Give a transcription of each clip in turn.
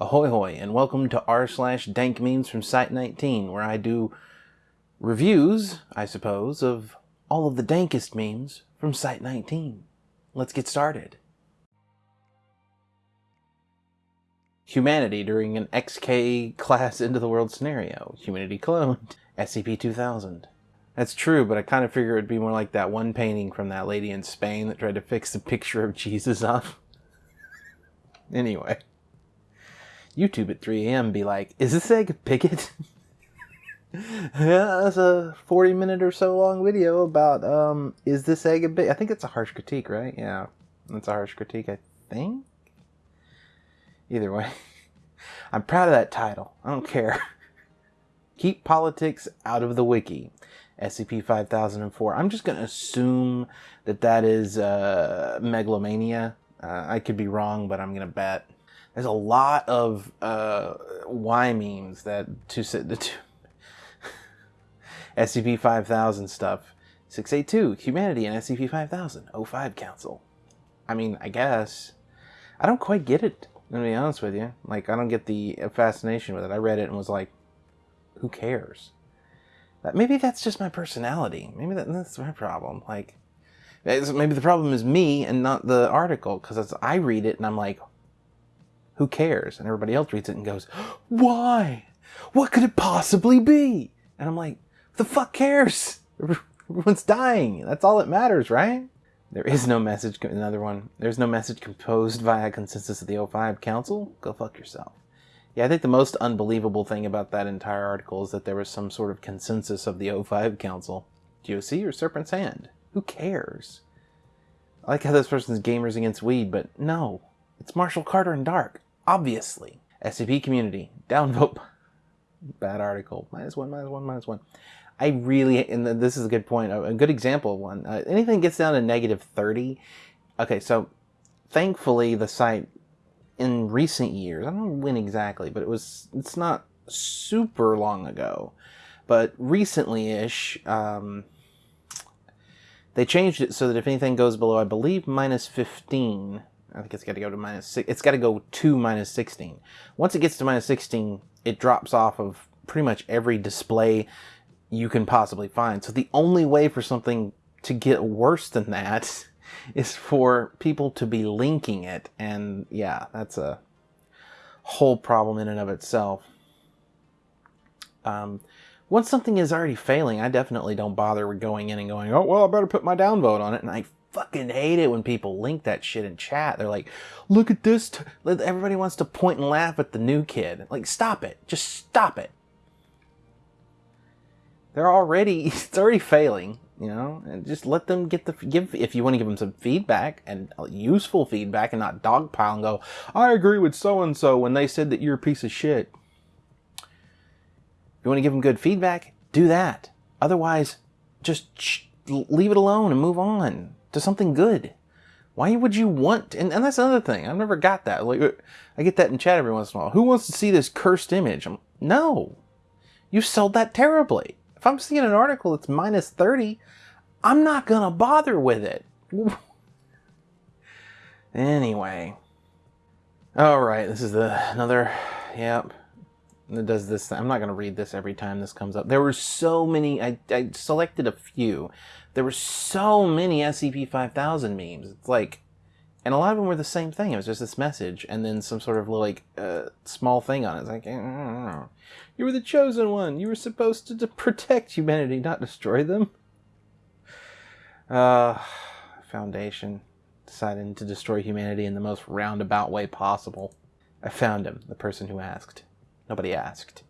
Ahoy hoy, and welcome to r slash dank memes from Site19, where I do reviews, I suppose, of all of the dankest memes from Site19. Let's get started. Humanity during an XK class into the world scenario. Humanity cloned. SCP-2000. That's true, but I kind of figure it'd be more like that one painting from that lady in Spain that tried to fix the picture of Jesus up. anyway. YouTube at 3 a.m. be like, is this egg a bigot? yeah, that's a 40 minute or so long video about, um, is this egg a bigot? I think it's a harsh critique, right? Yeah, that's a harsh critique, I think. Either way, I'm proud of that title. I don't care. Keep politics out of the wiki. SCP-5004. I'm just going to assume that that is uh, megalomania. Uh, I could be wrong, but I'm going to bet there's a lot of uh, Y memes that to sit the two SCP 5000 stuff. 682 Humanity and SCP 5000 O5 Council. I mean, I guess I don't quite get it. To be honest with you, like I don't get the fascination with it. I read it and was like, who cares? That maybe that's just my personality. Maybe that, that's my problem. Like, maybe the problem is me and not the article because I read it and I'm like, who cares? And everybody else reads it and goes, why? What could it possibly be? And I'm like, the fuck cares? Everyone's dying. That's all that matters, right? There is no message, another one. There's no message composed via consensus of the O5 Council. Go fuck yourself. Yeah, I think the most unbelievable thing about that entire article is that there was some sort of consensus of the O5 Council. GOC or Serpent's Hand? Who cares? I like how this person's gamers against weed, but no. It's Marshall Carter and Dark. Obviously. SCP community. Downvote. Bad article. Minus one, minus one, minus one. I really, and this is a good point, a good example of one. Uh, anything gets down to negative 30. Okay, so thankfully the site in recent years, I don't know when exactly, but it was, it's not super long ago, but recently-ish, um, they changed it so that if anything goes below, I believe, minus 15, I think it's got to go to minus six. It's got to go to minus 16. Once it gets to minus 16, it drops off of pretty much every display you can possibly find. So the only way for something to get worse than that is for people to be linking it. And yeah, that's a whole problem in and of itself. Um, once something is already failing, I definitely don't bother with going in and going, oh, well, I better put my downvote on it. And I fucking hate it when people link that shit in chat. They're like, look at this. Everybody wants to point and laugh at the new kid. Like, stop it. Just stop it. They're already, it's already failing, you know, and just let them get the, give, if you want to give them some feedback and uh, useful feedback and not dogpile and go, I agree with so-and-so when they said that you're a piece of shit. If you want to give them good feedback, do that. Otherwise, just leave it alone and move on to something good. Why would you want, and, and that's another thing, I've never got that. Like, I get that in chat every once in a while. Who wants to see this cursed image? I'm, no. You sold that terribly. If I'm seeing an article that's minus 30, I'm not to bother with it. anyway. Alright, this is the another, yep. Does this. I'm not going to read this every time this comes up. There were so many, I, I selected a few there were so many SCP-5000 memes. It's like, and a lot of them were the same thing. It was just this message and then some sort of like uh, small thing on it. It's like, you were the chosen one. You were supposed to, to protect humanity, not destroy them. Uh, Foundation decided to destroy humanity in the most roundabout way possible. I found him, the person who asked. Nobody asked.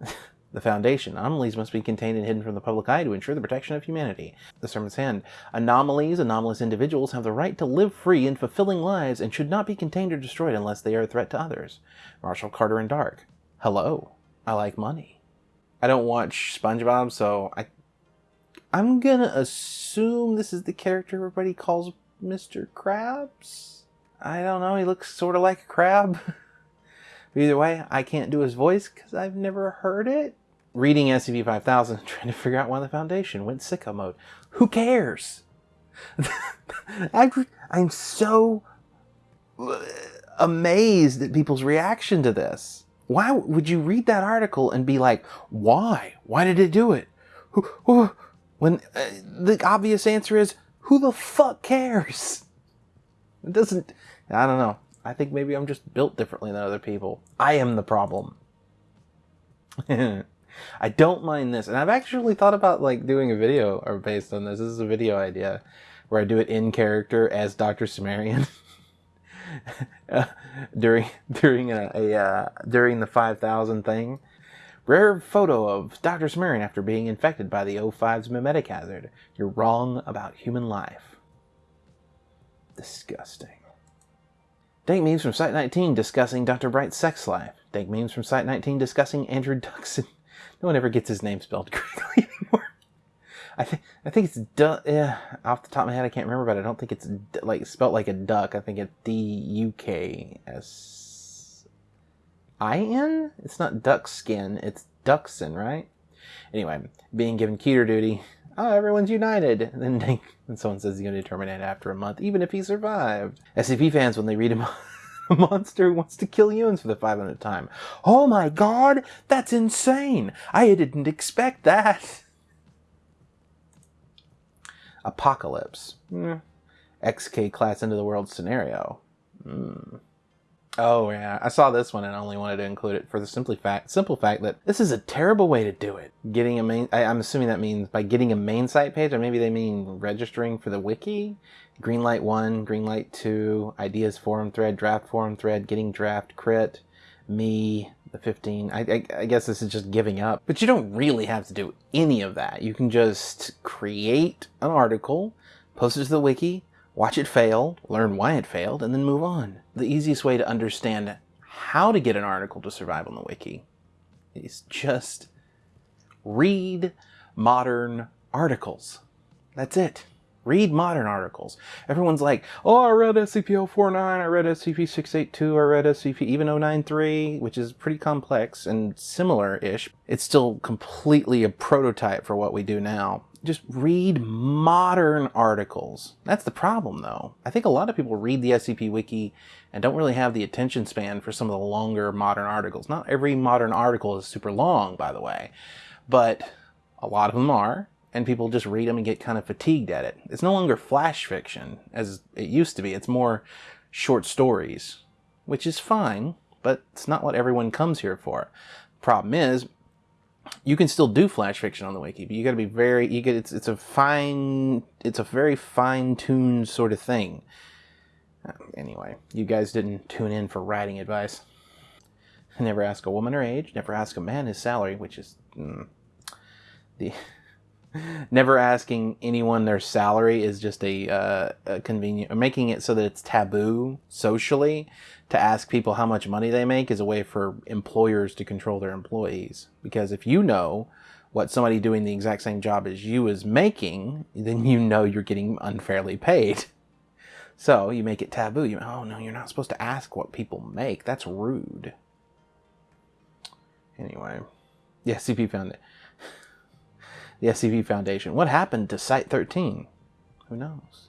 The Foundation. Anomalies must be contained and hidden from the public eye to ensure the protection of humanity. The Serpent's Hand. Anomalies, anomalous individuals have the right to live free and fulfilling lives and should not be contained or destroyed unless they are a threat to others. Marshall Carter and Dark. Hello. I like money. I don't watch SpongeBob, so I I'm gonna assume this is the character everybody calls Mr. Krabs? I don't know, he looks sort of like a crab. Either way, I can't do his voice because I've never heard it. Reading SCP-5000, trying to figure out why the Foundation went sicko mode. Who cares? I'm, I'm so... amazed at people's reaction to this. Why would you read that article and be like, why? Why did it do it? When uh, the obvious answer is, who the fuck cares? It doesn't, I don't know. I think maybe I'm just built differently than other people. I am the problem. I don't mind this. And I've actually thought about like doing a video or based on this. This is a video idea where I do it in character as Dr. Cimmerian. uh, during during a, a uh, during the 5000 thing. Rare photo of Dr. Cimmerian after being infected by the O5's memetic hazard. You're wrong about human life. Disgusting. Dank memes from Site 19 discussing Dr. Bright's sex life. Dank memes from Site 19 discussing Andrew Duxon. No one ever gets his name spelled correctly anymore. I think I think it's du- yeah, off the top of my head I can't remember, but I don't think it's like spelled like a duck. I think it's D U K S I N. It's not duck skin. It's Duxon, right? Anyway, being given keter duty. Oh, everyone's united. And then they, and someone says he's going to terminate after a month, even if he survived. SCP fans, when they read him. a monster wants to kill humans for the 500th time. Oh my god, that's insane! I didn't expect that! Apocalypse. Mm. XK class into the world scenario. Mm. Oh yeah, I saw this one and only wanted to include it for the simply fact, simple fact that this is a terrible way to do it. Getting a main, I, am assuming that means by getting a main site page, or maybe they mean registering for the wiki. Greenlight one, Greenlight two, ideas forum thread, draft forum thread, getting draft crit, me, the 15. I, I, I guess this is just giving up, but you don't really have to do any of that. You can just create an article, post it to the wiki, watch it fail, learn why it failed, and then move on. The easiest way to understand how to get an article to survive on the wiki is just read modern articles. That's it. Read modern articles. Everyone's like, oh, I read SCP-049, I read SCP-682, I read SCP even 093, which is pretty complex and similar-ish. It's still completely a prototype for what we do now. Just read modern articles. That's the problem, though. I think a lot of people read the SCP Wiki and don't really have the attention span for some of the longer modern articles. Not every modern article is super long, by the way, but a lot of them are and people just read them and get kind of fatigued at it. It's no longer flash fiction as it used to be. It's more short stories, which is fine, but it's not what everyone comes here for. Problem is, you can still do flash fiction on the wiki, but you got to be very you get it's it's a fine it's a very fine-tuned sort of thing. Uh, anyway, you guys didn't tune in for writing advice. Never ask a woman her age, never ask a man his salary, which is mm, the never asking anyone their salary is just a, uh, a convenient making it so that it's taboo socially to ask people how much money they make is a way for employers to control their employees because if you know what somebody doing the exact same job as you is making then you know you're getting unfairly paid so you make it taboo you oh no you're not supposed to ask what people make that's rude anyway yeah cp found it the SCP Foundation. What happened to Site 13? Who knows?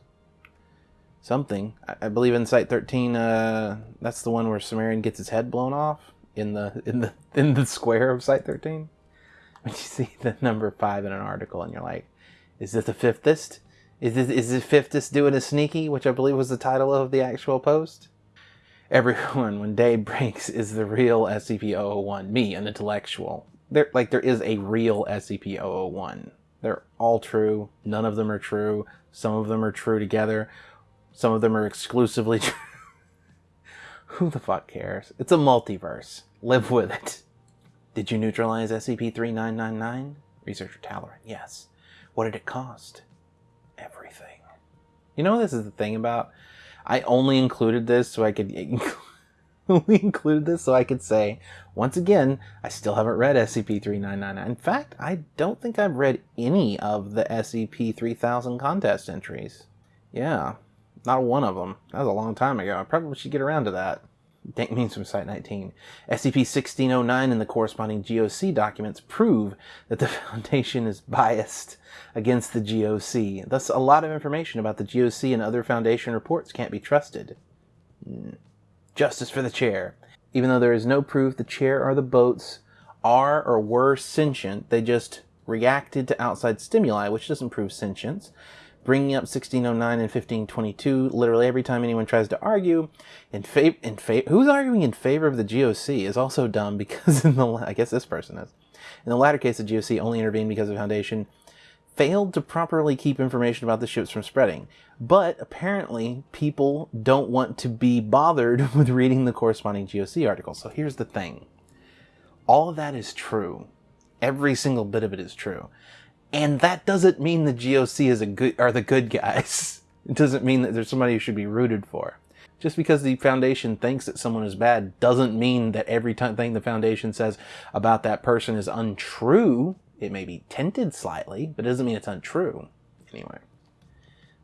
Something. I, I believe in Site 13, uh, that's the one where Cimmerian gets his head blown off in the in the in the square of Site 13. When you see the number five in an article, and you're like, "Is this the Fifthist? Is this is the Fifthist doing a sneaky?" Which I believe was the title of the actual post. Everyone, when day breaks, is the real SCP-001. Me, an intellectual there like there is a real SCP-001. They're all true. None of them are true. Some of them are true together. Some of them are exclusively. Who the fuck cares? It's a multiverse. Live with it. Did you neutralize SCP-3999? Researcher Talloran, yes. What did it cost? Everything. You know this is the thing about? I only included this so I could we included this so I could say, once again, I still haven't read SCP-3999. In fact, I don't think I've read any of the SCP-3000 contest entries. Yeah, not one of them. That was a long time ago. I probably should get around to that. Dank means from Site 19. SCP-1609 and the corresponding GOC documents prove that the Foundation is biased against the GOC. Thus, a lot of information about the GOC and other Foundation reports can't be trusted. Hmm. Justice for the chair. Even though there is no proof the chair or the boats are or were sentient, they just reacted to outside stimuli, which doesn't prove sentience. Bringing up 1609 and 1522 literally every time anyone tries to argue in favor, in favor, who's arguing in favor of the GOC is also dumb because in the, I guess this person is. In the latter case, the GOC only intervened because the Foundation failed to properly keep information about the ships from spreading. But apparently, people don't want to be bothered with reading the corresponding GOC article. So here's the thing all of that is true. Every single bit of it is true. And that doesn't mean the GOC is a good are the good guys. It doesn't mean that there's somebody who should be rooted for. Just because the foundation thinks that someone is bad doesn't mean that every thing the foundation says about that person is untrue. It may be tinted slightly, but it doesn't mean it's untrue. Anyway.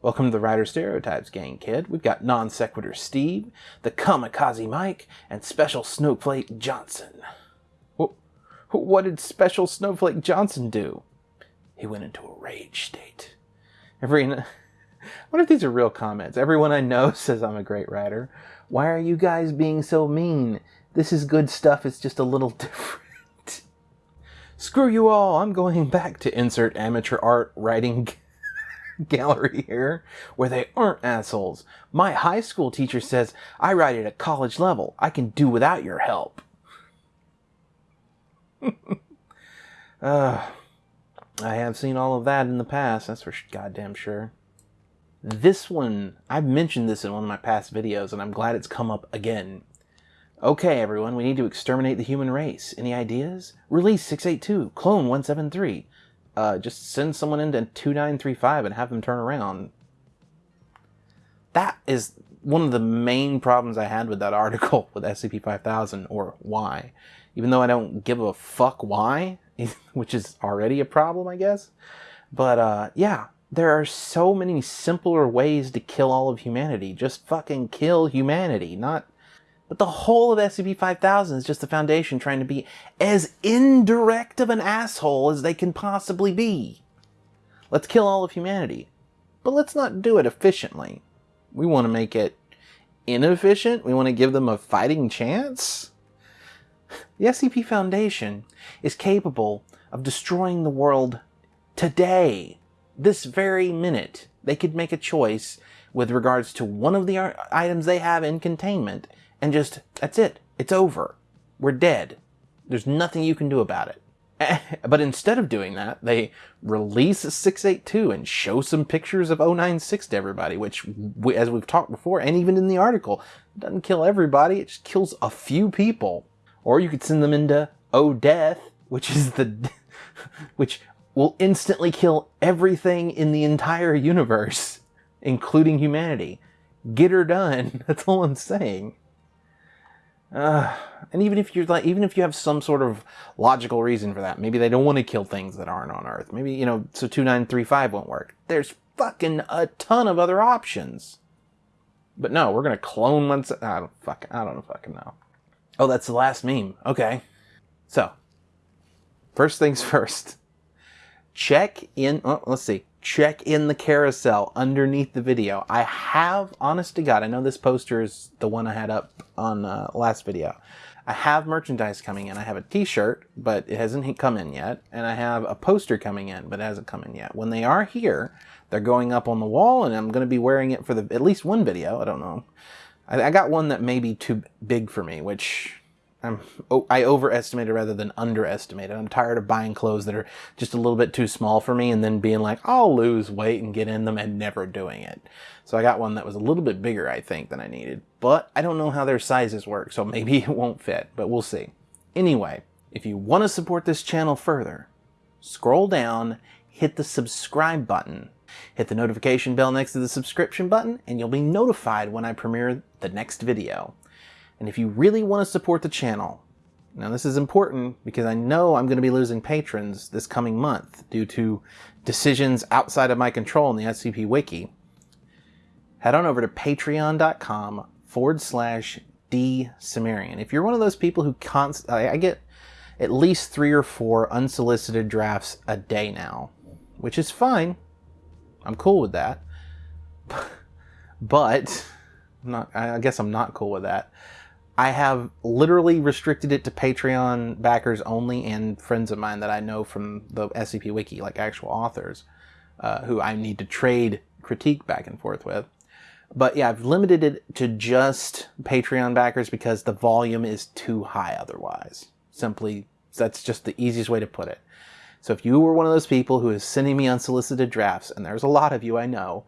Welcome to the Writer Stereotypes gang, kid. We've got Non Sequitur Steve, the Kamikaze Mike, and Special Snowflake Johnson. What did Special Snowflake Johnson do? He went into a rage state. Every, what if these are real comments? Everyone I know says I'm a great writer. Why are you guys being so mean? This is good stuff, it's just a little different. Screw you all, I'm going back to insert amateur art writing gallery here, where they aren't assholes. My high school teacher says I write at a college level. I can do without your help. uh, I have seen all of that in the past, that's for goddamn sure. This one, I've mentioned this in one of my past videos, and I'm glad it's come up again. Okay, everyone, we need to exterminate the human race. Any ideas? Release 682, clone 173. Uh, just send someone into 2935 and have them turn around. That is one of the main problems I had with that article with SCP-5000, or why. Even though I don't give a fuck why, which is already a problem, I guess. But uh, yeah, there are so many simpler ways to kill all of humanity. Just fucking kill humanity, not. But the whole of SCP-5000 is just the Foundation trying to be as indirect of an asshole as they can possibly be. Let's kill all of humanity. But let's not do it efficiently. We want to make it inefficient. We want to give them a fighting chance. The SCP Foundation is capable of destroying the world today, this very minute. They could make a choice with regards to one of the uh, items they have in containment and just, that's it. It's over. We're dead. There's nothing you can do about it. But instead of doing that, they release 682 and show some pictures of 096 to everybody, which, as we've talked before, and even in the article, doesn't kill everybody, it just kills a few people. Or you could send them into Oh Death, which is the which will instantly kill everything in the entire universe, including humanity. Get her done. That's all I'm saying. Uh, and even if you're like, even if you have some sort of logical reason for that, maybe they don't want to kill things that aren't on Earth. Maybe you know, so two nine three five won't work. There's fucking a ton of other options. But no, we're gonna clone one. I don't fuck. I don't fucking know. Oh, that's the last meme. Okay. So, first things first. Check in, oh, let's see. Check in the carousel underneath the video. I have, honest to God, I know this poster is the one I had up on uh, last video. I have merchandise coming in. I have a t-shirt, but it hasn't come in yet. And I have a poster coming in, but it hasn't come in yet. When they are here, they're going up on the wall and I'm going to be wearing it for the at least one video. I don't know. I, I got one that may be too big for me, which I'm, oh, I overestimated rather than underestimated. I'm tired of buying clothes that are just a little bit too small for me and then being like, I'll lose weight and get in them and never doing it. So I got one that was a little bit bigger, I think, than I needed. But I don't know how their sizes work, so maybe it won't fit, but we'll see. Anyway, if you want to support this channel further, scroll down, hit the subscribe button, Hit the notification bell next to the subscription button and you'll be notified when I premiere the next video. And if you really want to support the channel, now this is important because I know I'm going to be losing patrons this coming month due to decisions outside of my control in the SCP Wiki, head on over to patreon.com forward slash D Cimmerian. If you're one of those people who const I get at least three or four unsolicited drafts a day now, which is fine. I'm cool with that. but I'm not. I guess I'm not cool with that. I have literally restricted it to Patreon backers only and friends of mine that I know from the SCP Wiki, like actual authors, uh, who I need to trade critique back and forth with. But yeah, I've limited it to just Patreon backers because the volume is too high otherwise. Simply, that's just the easiest way to put it. So if you were one of those people who is sending me unsolicited drafts, and there's a lot of you I know,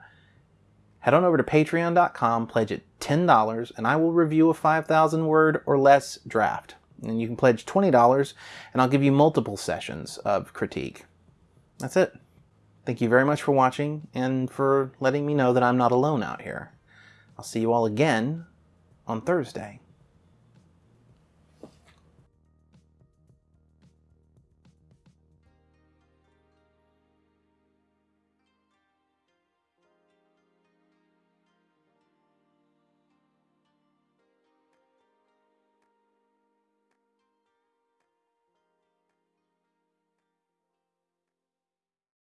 head on over to patreon.com, pledge at $10, and I will review a 5,000 word or less draft. And you can pledge $20, and I'll give you multiple sessions of critique. That's it. Thank you very much for watching and for letting me know that I'm not alone out here. I'll see you all again on Thursday.